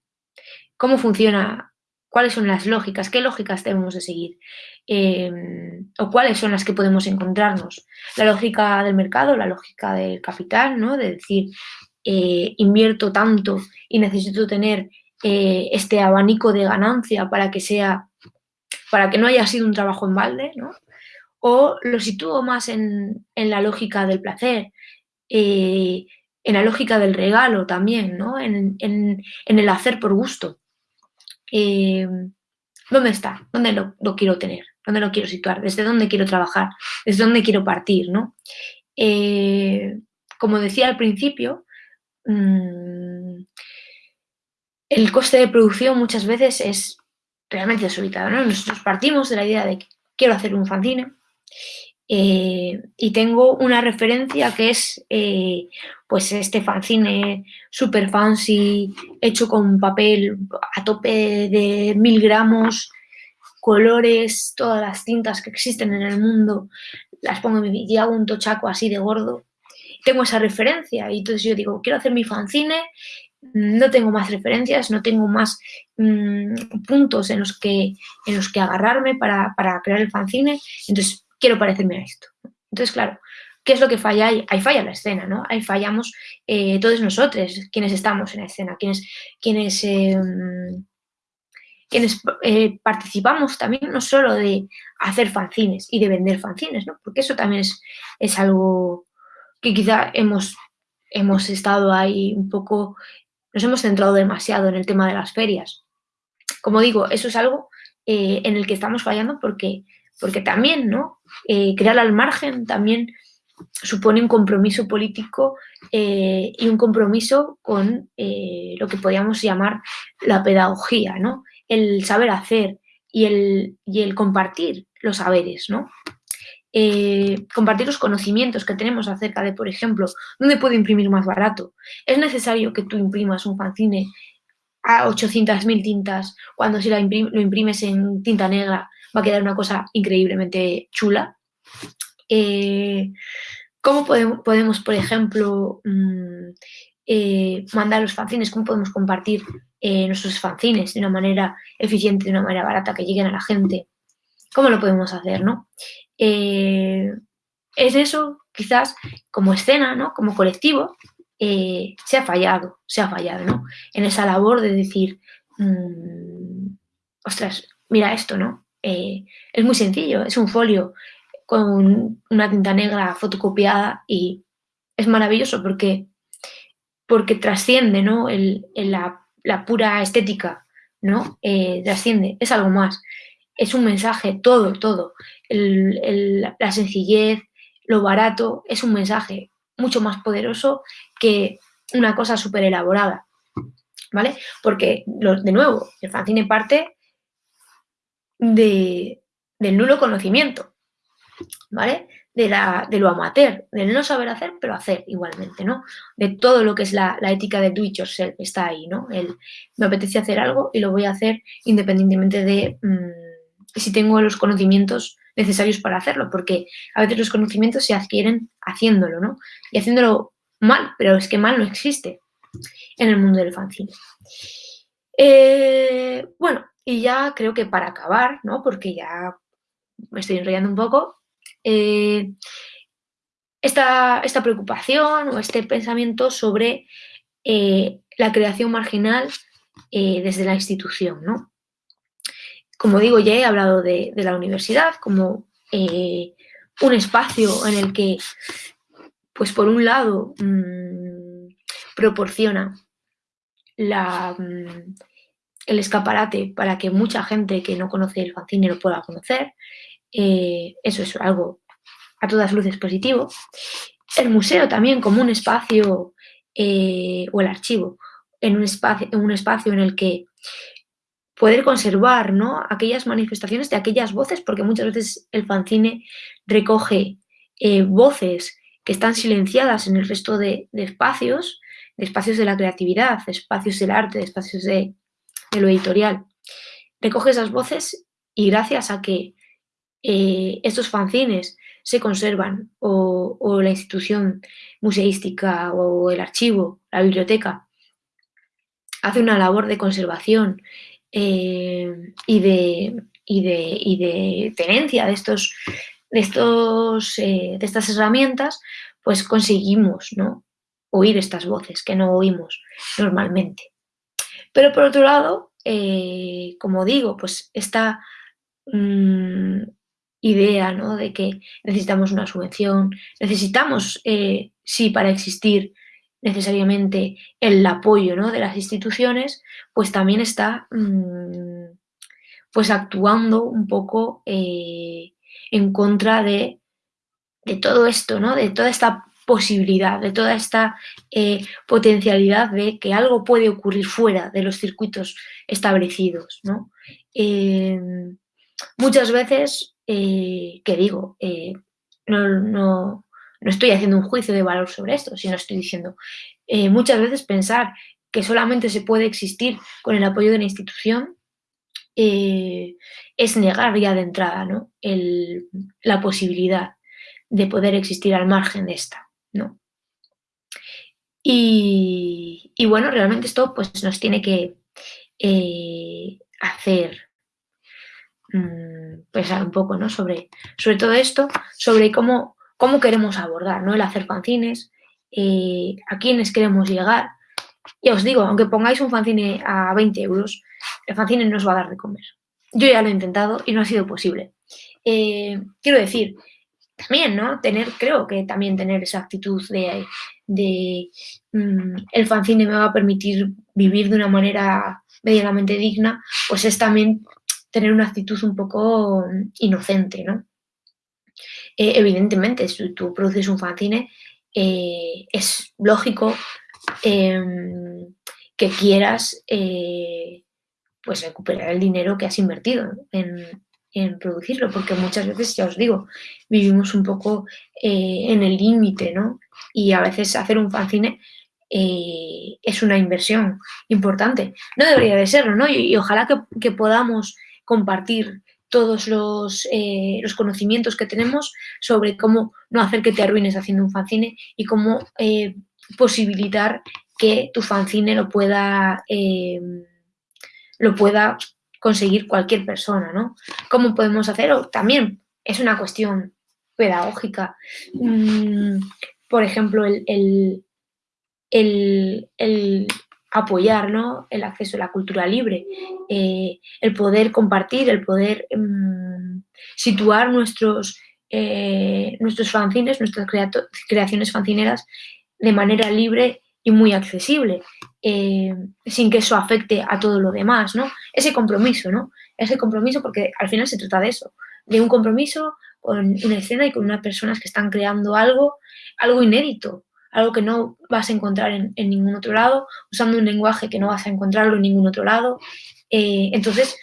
¿Cómo funciona? ¿Cuáles son las lógicas? ¿Qué lógicas debemos de seguir? Em, ¿O cuáles son las que podemos encontrarnos? La lógica del mercado, la lógica del capital, ¿no? De decir, eh, invierto tanto y necesito tener eh, este abanico de ganancia para que sea, para que no haya sido un trabajo en balde, ¿no? o lo sitúo más en, la lógica del placer, en la lógica del regalo también, ¿no? en, el hacer por gusto. Eh, ¿Dónde está? ¿Dónde lo, quiero tener? ¿Dónde lo quiero situar? ¿Desde dónde quiero trabajar? ¿Desde dónde quiero partir? ¿no? Eh, como decía al principio, mm, el coste de producción muchas veces es realmente desorbitado. ¿no? Nosotros partimos de la idea de que quiero hacer un fanzine eh, y tengo una referencia que es eh, pues este fanzine super fancy, hecho con papel a tope de mil gramos, colores, todas las tintas que existen en el mundo, las pongo y hago un tochaco así de gordo. Tengo esa referencia y entonces yo digo, quiero hacer mi fanzine, no tengo más referencias, no tengo más mm, puntos en los, que, en los que agarrarme para, para crear el fanzine, entonces quiero parecerme a esto. Entonces, claro, ¿qué es lo que falla ahí? Ahí falla la escena, ¿no? Ahí fallamos eh, todos nosotros, quienes estamos en la escena, quienes, quienes, em, eh, participamos también no solo de hacer fanzines y de vender fanzines, ¿no? Porque eso también es, es algo que quizá hemos, hemos estado ahí un poco, nos hemos centrado demasiado en el tema de las ferias. Como digo, eso es algo eh, en el que estamos fallando porque porque también, ¿no? Eh, crear al margen también supone un compromiso político eh, y un compromiso con eh, lo que podríamos llamar la pedagogía, ¿no? El saber hacer y el, el compartir los saberes, ¿no? compartir los conocimientos que tenemos acerca de, por ejemplo, dónde puedo imprimir más barato. Es necesario que tú imprimas un fanzine a 800.000 tintas cuando si lo imprimes en tinta negra va a quedar una cosa increíblemente chula. Eh, ¿Cómo podemos, por ejemplo, mm, eh, mandar los fanzines? ¿Cómo podemos compartir eh, nuestros fanzines de una manera eficiente, de una manera barata, que lleguen a la gente? ¿Cómo lo podemos hacer, no? es eso, quizás, como escena, ¿no? Como colectivo, se ha fallado, se ha fallado, ¿no? En esa labor de decir, mm, ostras, mira esto, ¿no? Eh, es muy sencillo, es un folio con una tinta negra fotocopiada y es maravilloso porque, porque trasciende ¿no? la, pura estética, ¿no? Eh, trasciende, es algo más, es un mensaje, todo, todo, la sencillez, lo barato, es un mensaje mucho más poderoso que una cosa súper elaborada, ¿vale? Porque, de nuevo, el fanzine parte de, del nulo conocimiento, ¿vale? De, la, de lo amateur, del no saber hacer, pero hacer igualmente, ¿no? De todo lo que es la, ética de do it yourself, está ahí, ¿no? El, me apetece hacer algo y lo voy a hacer independientemente de mm, si tengo los conocimientos necesarios para hacerlo, porque a veces los conocimientos se adquieren haciéndolo, ¿no? Y haciéndolo mal, pero es que mal no existe en el mundo del fanzine. Eh, bueno, y ya creo que para acabar, ¿no? Porque ya me estoy enrollando un poco, eh, esta, esta, preocupación o este pensamiento sobre eh, la creación marginal eh, desde la institución, ¿no? Como digo, ya he hablado de, la universidad como un espacio en el que, pues por un lado, mm, proporciona la, mm, el escaparate para que mucha gente que no conoce el fanzine lo pueda conocer. Eh, eso es algo a todas luces positivo. El museo también como un espacio, eh, o el archivo, en un, espacio, en un espacio en el que poder conservar ¿no? aquellas manifestaciones de aquellas voces, porque muchas veces el fanzine recoge eh, voces que están silenciadas en el resto de, espacios, de espacios de la creatividad, espacios del arte, espacios de, de lo editorial. Recoge esas voces y gracias a que eh, estos fanzines se conservan o, la institución museística o el archivo, la biblioteca, hace una labor de conservación eh, y, de, de, tenencia de, estos, de, estos, eh, de estas herramientas, pues conseguimos ¿no? oír estas voces que no oímos normalmente. Pero por otro lado, eh, como digo, pues esta mm, idea ¿no? de que necesitamos una subvención, necesitamos, eh, sí, para existir necesariamente el apoyo ¿no? de las instituciones, pues también está mm, pues actuando un poco eh, en contra de, de, todo esto, ¿no? De toda esta posibilidad, de toda esta eh, potencialidad de que algo puede ocurrir fuera de los circuitos establecidos, ¿no? Em, muchas veces, eh, que digo, no, no, no estoy haciendo un juicio de valor sobre esto, sino estoy diciendo, muchas veces pensar que solamente se puede existir con el apoyo de la institución, eh, es negar ya de entrada ¿no? la posibilidad de poder existir al margen de esta. ¿No? Y, bueno, realmente esto pues, nos tiene que eh, hacer mm, pensar un poco ¿no? sobre, sobre todo esto, sobre cómo, cómo queremos abordar ¿no? el hacer fanzines, eh, a quiénes queremos llegar, ya os digo, aunque pongáis un fanzine a 20 euros, el fanzine no os va a dar de comer. Yo ya lo he intentado y no ha sido posible. Eh, quiero decir, también, ¿no? Tener, creo que también tener esa actitud de, de mm, el fanzine me va a permitir vivir de una manera medianamente digna, pues es también tener una actitud un poco inocente, ¿no? Eh, evidentemente, si tú produces un fanzine, eh, es lógico Em, que quieras eh, pues recuperar el dinero que has invertido en, producirlo, porque muchas veces, ya os digo, vivimos un poco eh, en el límite, ¿no? Y a veces hacer un fanzine eh, es una inversión importante. No debería de serlo, ¿no? Y, ojalá que, podamos compartir todos los, los, conocimientos que tenemos sobre cómo no hacer que te arruines haciendo un fanzine y cómo posibilitar que tu fanzine lo pueda, lo pueda conseguir cualquier persona, ¿no? ¿Cómo podemos hacerlo? También es una cuestión pedagógica. Mm, por ejemplo, el, el, apoyar ¿no? el acceso a la cultura libre, eh, el poder compartir, el poder em, situar nuestros, eh, nuestros fanzines, nuestras creaciones fanzineras de manera libre y muy accesible, eh, sin que eso afecte a todo lo demás, ¿no? Ese compromiso, ¿no? Ese compromiso, porque al final se trata de eso, de un compromiso con una escena y con unas personas que están creando algo, algo inédito, algo que no vas a encontrar en, ningún otro lado, usando un lenguaje que no vas a encontrarlo en ningún otro lado. Eh, entonces,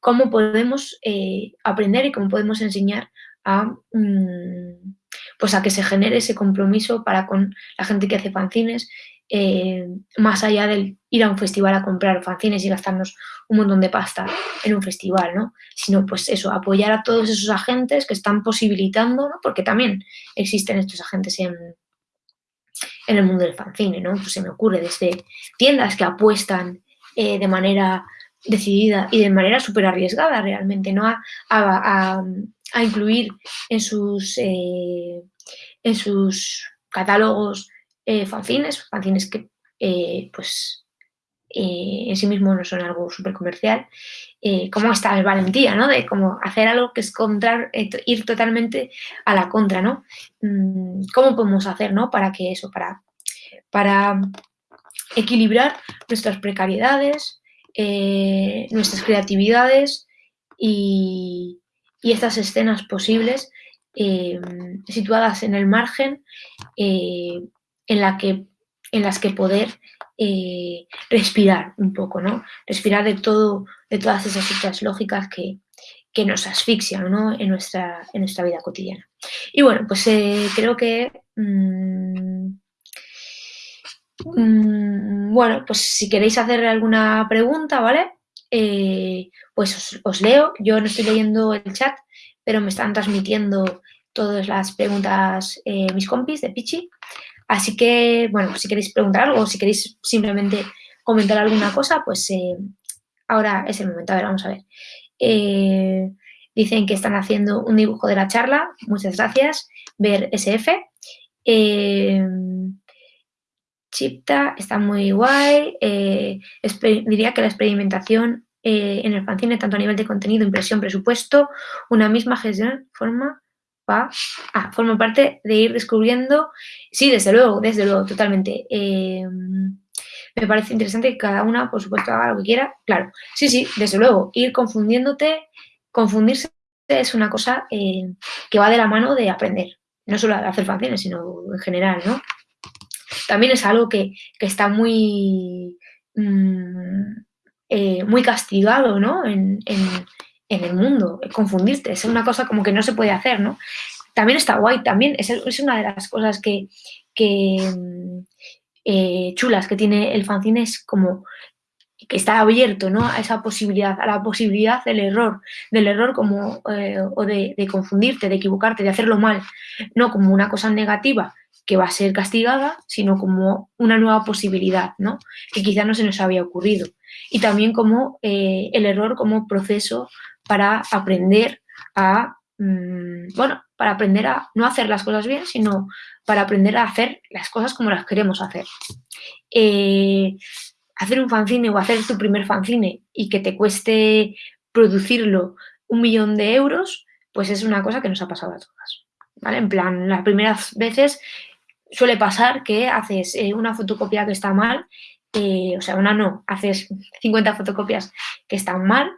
¿cómo podemos eh, aprender y cómo podemos enseñar a... Mm, pues a que se genere ese compromiso para con la gente que hace fanzines, eh, más allá del ir a un festival a comprar fanzines y gastarnos un montón de pasta en un festival, ¿no? Sino, pues eso, apoyar a todos esos agentes que están posibilitando, ¿no? Porque también existen estos agentes en, en el mundo del fanzine, ¿no? Pues se me ocurre desde tiendas que apuestan eh, de manera decidida y de manera súper arriesgada realmente, ¿no? a, a incluir en sus, eh, en sus catálogos eh, fanzines, fanzines que eh, pues en sí mismos no son algo súper comercial, como esta valentía, ¿no? De como hacer algo que es contra, ir totalmente a la contra, ¿no? Mm, ¿Cómo podemos hacer, ¿no? Para que eso, para, para equilibrar nuestras precariedades, nuestras creatividades y estas escenas posibles eh, situadas en el margen eh, en, la que, en las que poder eh, respirar un poco, ¿no? Respirar de, todo, de todas esas otras lógicas que, nos asfixian en, nuestra, en nuestra vida cotidiana. Y bueno, pues creo que... Mm, mm, bueno, pues si queréis hacer alguna pregunta, ¿vale? Pues os, leo. Yo no estoy leyendo el chat, pero me están transmitiendo todas las preguntas eh, mis compis de Pichi. Así que, bueno, si queréis preguntar algo o si queréis simplemente comentar alguna cosa, pues eh, ahora es el momento. A ver, vamos a ver. dicen que están haciendo un dibujo de la charla. Muchas gracias. Ver SF. Chipta está muy guay. Eh, diría que la experimentación eh, en el fanzine, tanto a nivel de contenido, impresión, presupuesto, una misma gestión forma, pa, ah, forma parte de ir descubriendo. Sí, desde luego, desde luego, totalmente. Eh, me parece interesante que cada una, por supuesto, haga lo que quiera. Claro, sí, sí, desde luego, ir confundiéndote, confundirse es una cosa eh, que va de la mano de aprender, no solo de hacer fanzines, sino en general, ¿no? También es algo que, está muy, mm, eh, muy castigado, ¿no? En, el mundo, confundirte, es una cosa como que no se puede hacer, ¿no? También está guay, también es, una de las cosas que, mm, eh, chulas que tiene el fanzine es como que está abierto ¿no? a esa posibilidad, a la posibilidad del error, del error como, eh, o de, confundirte, de equivocarte, de hacerlo mal, no como una cosa negativa que va a ser castigada, sino como una nueva posibilidad, ¿no? que quizá no se nos había ocurrido. Y también como eh, el error como proceso para aprender a, mm, bueno, para aprender a no hacer las cosas bien, sino para aprender a hacer las cosas como las queremos hacer. Eh, hacer un fanzine o hacer tu primer fanzine y que te cueste producirlo un millón de euros, pues es una cosa que nos ha pasado a todas. ¿vale? En plan, las primeras veces suele pasar que haces eh, una fotocopia que está mal eh, o sea, una no, haces 50 fotocopias que están mal,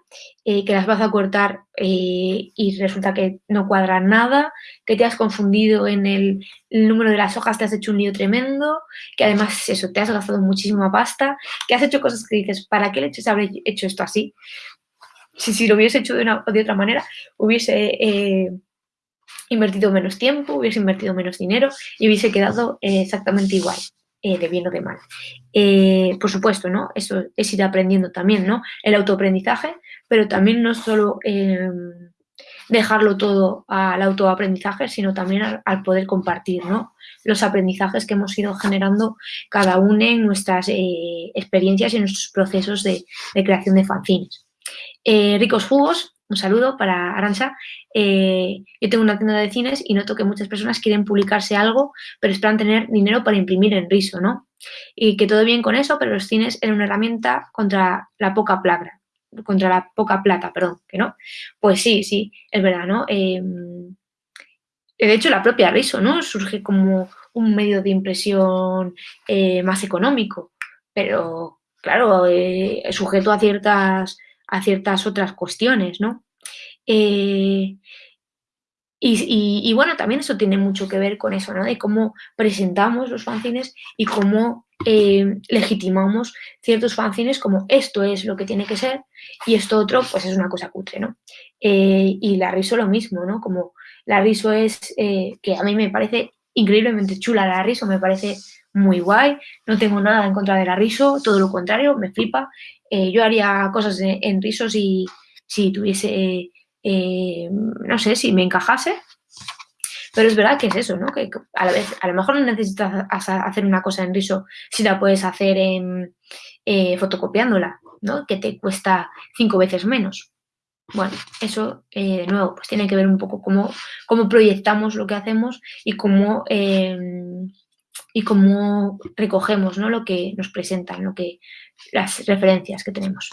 eh, que las vas a cortar eh, y resulta que no cuadran nada, que te has confundido en el, número de las hojas, te has hecho un lío tremendo, que además eso, te has gastado muchísima pasta, que has hecho cosas que dices, ¿para qué leches habré hecho esto así? Si, si lo hubiese hecho de, una, de otra manera, hubiese invertido menos tiempo, hubiese invertido menos dinero y hubiese quedado exactamente igual. Eh, de bien o de mal. Eh, por supuesto, ¿no? Eso es ir aprendiendo también, ¿no? El autoaprendizaje, pero también no solo em, dejarlo todo al autoaprendizaje, sino también al, poder compartir, ¿no? Los aprendizajes que hemos ido generando cada uno en nuestras eh, experiencias y en nuestros procesos de, de creación de fanzines. ricos jugos, un saludo para Arancha. Eh, yo tengo una tienda de cines y noto que muchas personas quieren publicarse algo, pero esperan tener dinero para imprimir en riso, ¿no? Y que todo bien con eso, pero los cines eran una herramienta contra la poca plata, contra la poca plata, perdón, que no. Pues sí, sí, es verdad, ¿no? Em, de hecho, la propia riso, ¿no? Surge como un medio de impresión eh, más económico, pero claro, eh, sujeto a ciertas a ciertas otras cuestiones, ¿no? Eh, y, bueno, también eso tiene mucho que ver con eso, ¿no? De cómo presentamos los fanzines y cómo eh, legitimamos ciertos fanzines como esto es lo que tiene que ser y esto otro, pues es una cosa cutre, ¿no? Eh, y la riso lo mismo, ¿no? Como la riso es, que a mí me parece increíblemente chula la riso, me parece muy guay, no tengo nada en contra de la riso, todo lo contrario, me flipa yo haría cosas en, risos y si tuviese, eh, no sé, si me encajase. Pero es verdad que es eso, ¿no? Que a la vez, a lo mejor no necesitas hacer una cosa en riso si la puedes hacer eh, fotocopiándola, ¿no? Que te cuesta cinco veces menos. Bueno, eso, de nuevo, pues tiene que ver un poco cómo, cómo proyectamos lo que hacemos y cómo y cómo recogemos ¿no? lo que nos presentan, lo que, las referencias que tenemos.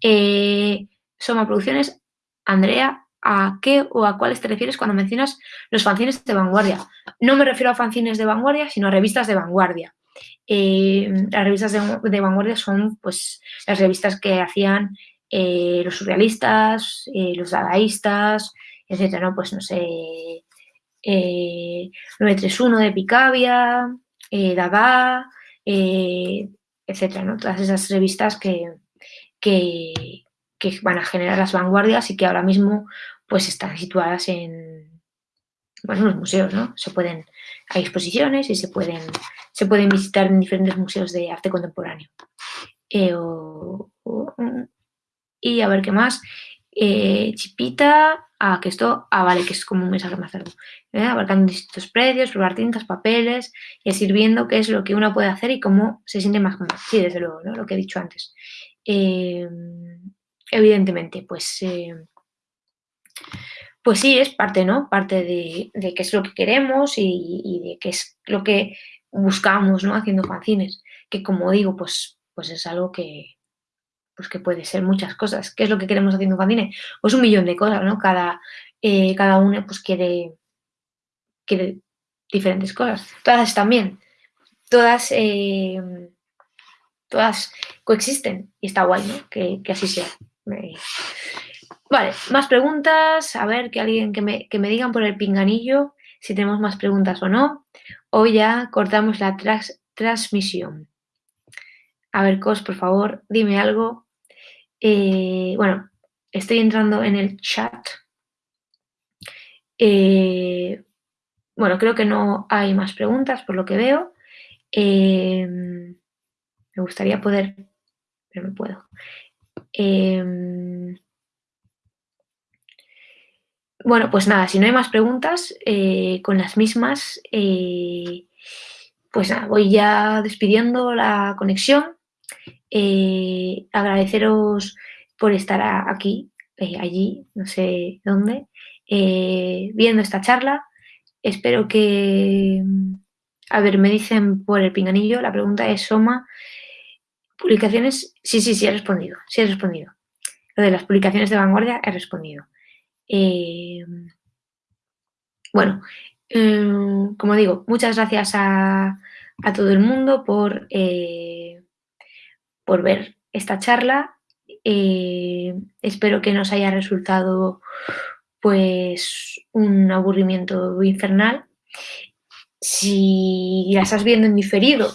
Eh, Soma Producciones, Andrea, ¿a qué o a cuáles te refieres cuando mencionas los fanzines de vanguardia? No me refiero a fanzines de vanguardia, sino a revistas de vanguardia. Eh, las revistas de, vanguardia son pues, las revistas que hacían eh, los surrealistas, los dadaístas, etcétera, ¿no? Pues no sé, 931 de Picabia, eh, Dada, eh, etcétera, ¿no? Todas esas revistas que, que, van a generar las vanguardias y que ahora mismo pues están situadas en, bueno, los museos, ¿no? Se pueden, hay exposiciones y se pueden, se pueden visitar en diferentes museos de arte contemporáneo. Eh, y a ver qué más. Chipita, Ah, que esto, ah, vale, que es como un mensaje más largo. ¿eh? Abarcando distintos precios, probar tintas, papeles y así viendo qué es lo que uno puede hacer y cómo se siente más cómodo. Sí, desde luego, ¿no? Lo que he dicho antes. Evidentemente, pues, eh, pues sí, es parte, ¿no? Parte de, qué es lo que queremos y, de qué es lo que buscamos, ¿no? Haciendo fanzines. Que como digo, pues, pues es algo que, pues que puede ser muchas cosas. ¿Qué es lo que queremos haciendo un fanzine? Pues un millón de cosas, ¿no? Cada, eh, cada uno pues quiere, quiere diferentes cosas. Todas también. Todas, eh, todas coexisten y está guay, ¿no? Que, así sea. Vale, más preguntas. A ver, que alguien que me, que me digan por el pinganillo si tenemos más preguntas o no. O ya cortamos la transmisión. A ver, Cos, por favor, dime algo. Eh, bueno, estoy entrando en el chat. Eh, bueno, creo que no hay más preguntas por lo que veo. Eh, me gustaría poder, pero no puedo. Bueno, pues nada, si no hay más preguntas, eh, con las mismas, eh, pues nada, voy ya despidiendo la conexión. Eh, agradeceros por estar aquí, allí, no sé dónde, viendo esta charla. Espero que... A ver, me dicen por el pinganillo, la pregunta es Soma. ¿Publicaciones? Sí, sí, sí, he respondido, sí he respondido. Lo de las publicaciones de vanguardia he respondido. Eh, bueno, em, como digo, muchas gracias a, todo el mundo por, eh, por ver esta charla. Eh, espero que nos haya resultado pues un aburrimiento infernal. Si la estás viendo en diferido,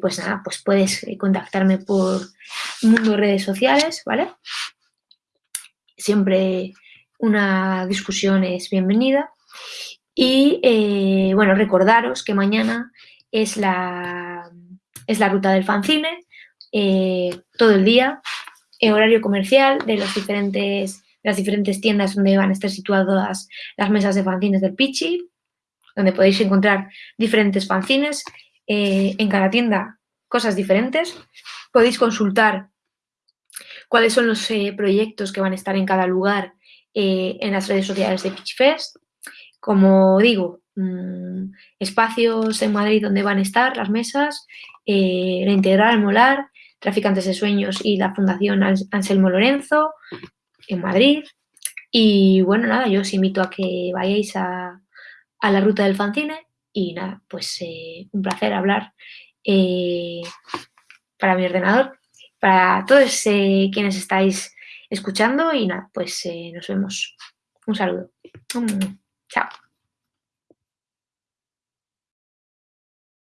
pues nada, pues puedes contactarme por Mundo Redes Sociales, ¿vale? Siempre una discusión es bienvenida. Y eh, bueno, recordaros que mañana es la, es la ruta del fanzine, eh, todo el día, horario comercial de diferentes, las diferentes tiendas donde van a estar situadas las mesas de fanzines del Pichi, donde podéis encontrar diferentes fanzines, eh, en cada tienda cosas diferentes. Podéis consultar cuáles son los proyectos que van a estar en cada lugar eh, en las redes sociales de Pitchfest. Como digo, mm, espacios en Madrid donde van a estar las mesas, eh, la Integral Molar, Traficantes de Sueños y la Fundación Anselmo Lorenzo en Madrid. Y bueno, nada, yo os invito a que vayáis a, la ruta del fanzine y nada, pues eh, un placer hablar para mi ordenador, para todos quienes estáis escuchando y nada, pues eh, nos vemos. Un saludo. Chao.